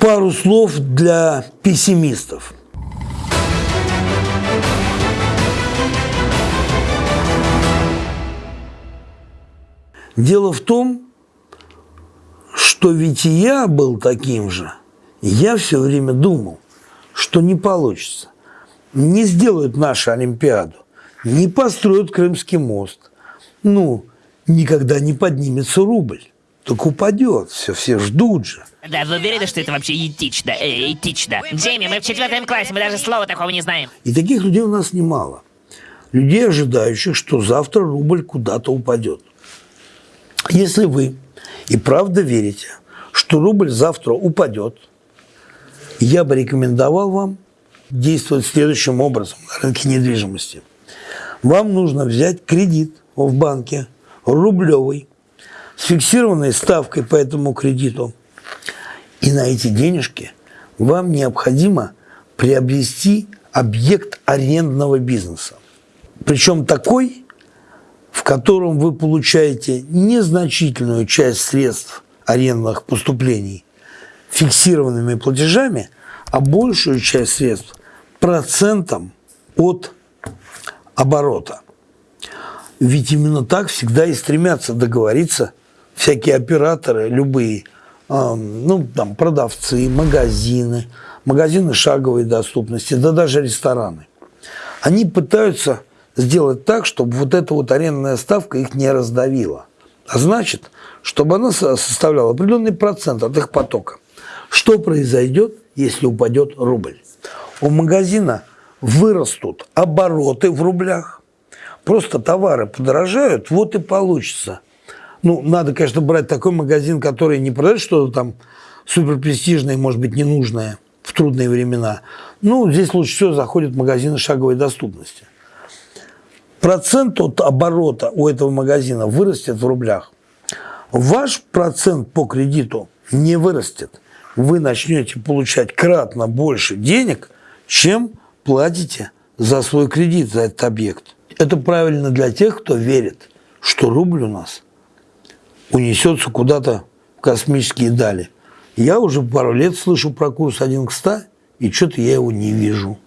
Пару слов для пессимистов. Дело в том, что ведь и я был таким же. Я все время думал, что не получится. Не сделают нашу Олимпиаду, не построят Крымский мост. Ну, никогда не поднимется рубль. Так упадет, все, все ждут же. Да, вы уверены, что это вообще этично? Э, этично. Джейми, мы в четвертом классе, мы даже слова такого не знаем. И таких людей у нас немало. Людей, ожидающих, что завтра рубль куда-то упадет. Если вы и правда верите, что рубль завтра упадет, я бы рекомендовал вам действовать следующим образом на рынке недвижимости. Вам нужно взять кредит в банке рублевый с фиксированной ставкой по этому кредиту. И на эти денежки вам необходимо приобрести объект арендного бизнеса. Причем такой, в котором вы получаете незначительную часть средств арендных поступлений фиксированными платежами, а большую часть средств процентом от оборота. Ведь именно так всегда и стремятся договориться всякие операторы, любые, ну, там, продавцы, магазины, магазины шаговой доступности, да даже рестораны. Они пытаются сделать так, чтобы вот эта вот арендная ставка их не раздавила. А значит, чтобы она составляла определенный процент от их потока. Что произойдет, если упадет рубль? У магазина вырастут обороты в рублях, просто товары подорожают, вот и получится. Ну, надо, конечно, брать такой магазин, который не продает что-то там суперпрестижное, может быть, ненужное в трудные времена. Ну, здесь лучше всего заходят магазины шаговой доступности процент от оборота у этого магазина вырастет в рублях. Ваш процент по кредиту не вырастет. Вы начнете получать кратно больше денег, чем платите за свой кредит, за этот объект. Это правильно для тех, кто верит, что рубль у нас унесется куда-то в космические дали. Я уже пару лет слышу про курс 1 к 100, и что-то я его не вижу.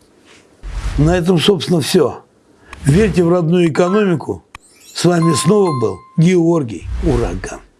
На этом, собственно, все. Верьте в родную экономику. С вами снова был Георгий Ураган.